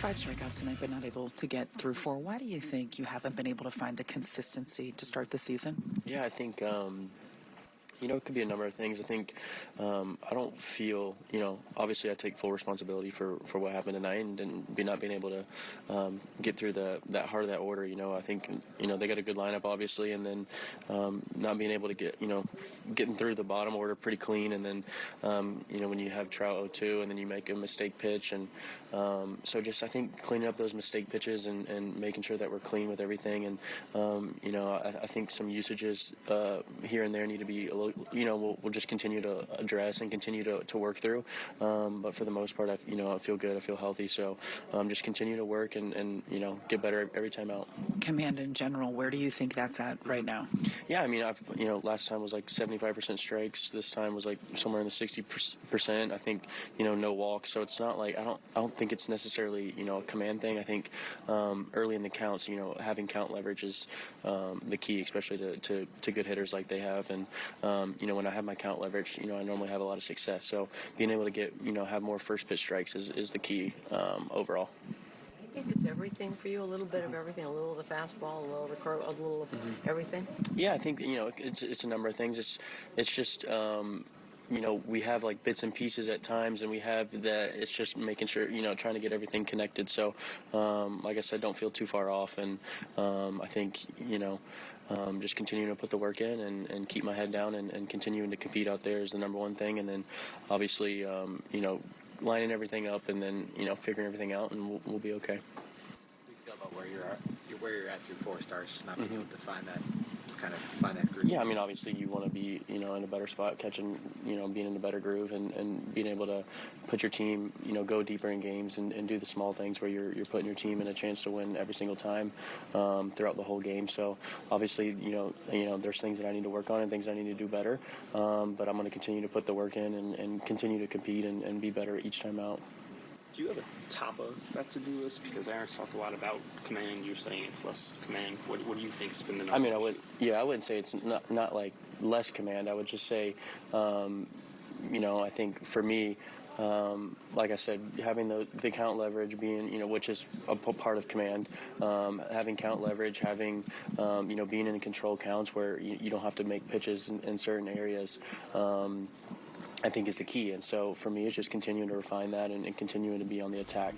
Five strikeouts tonight, but not able to get through four. Why do you think you haven't been able to find the consistency to start the season? Yeah, I think um, you know, it could be a number of things. I think um, I don't feel, you know, obviously I take full responsibility for, for what happened tonight and, and be not being able to um, get through the that heart of that order. You know, I think you know they got a good lineup obviously, and then um, not being able to get you know getting through the bottom order pretty clean, and then um, you know when you have Trout 0-2 and then you make a mistake pitch, and um, so just I think cleaning up those mistake pitches and, and making sure that we're clean with everything, and um, you know I, I, think some usages uh, here and there need to be a little you know, we'll, we'll just continue to address and continue to, to work through. Um, but for the most part, I, you know, I feel good. I feel healthy. So um, just continue to work and, and, you know, get better every time out. Command in general, where do you think that's at right now? Yeah, I mean, I've, you know, last time was like 75% strikes. This time was like somewhere in the 60%. I think, you know, no walks. So it's not like, I don't, I don't think it's necessarily, you know, a command thing. I think um, early in the counts, you know, having count leverage is um, the key, especially to, to, to, good hitters like they have. And, um, you know, when I have my count leverage, you know, I normally have a lot of success. So being able to get, you know, have more first pitch strikes is, is the key um, overall. I think it's everything for you, a little bit of everything, a little of the fastball, a little of the curve, a little of mm-hmm. everything. Yeah, I think you know it's it's a number of things. It's it's just um, you know we have like bits and pieces at times and we have that it's just making sure you know trying to get everything connected. So um, like i said don't feel too far off and um, i think you know um, just continuing to put the work in and, and keep my head down and, and, continuing to compete out there is the number one thing. And then obviously um, you know lining everything up and then you know figuring everything out and we'll, we'll be okay. You feel about where you're at where you're at through four starts not being mm-hmm. able to find that kind of find that groove? Yeah, I mean, obviously you want to be, you know, in a better spot, catching, you know, being in a better groove, and, and being able to put your team, you know, go deeper in games and, and do the small things where you're you're putting your team in a chance to win every single time um, throughout the whole game. So obviously, you know, you know, there's things that I need to work on and things I need to do better. Um, but I'm going to continue to put the work in and, and continue to compete and, and be better each time out do you have a top of that to-do list? Because Aaron's talked a lot about command. You're saying it's less command. What, what do you think has been the number? I mean, I would, yeah, I wouldn't say it's not, not like less command. I would just say, um, you know, I think for me, um, like I said, having the, the count leverage being, you know, which is a part of command, um, having count leverage, having, um, you know, being in control counts where you, you don't have to make pitches in, in certain areas. I think is the key. And so for me, it's just continuing to refine that and, and continuing to be on the attack.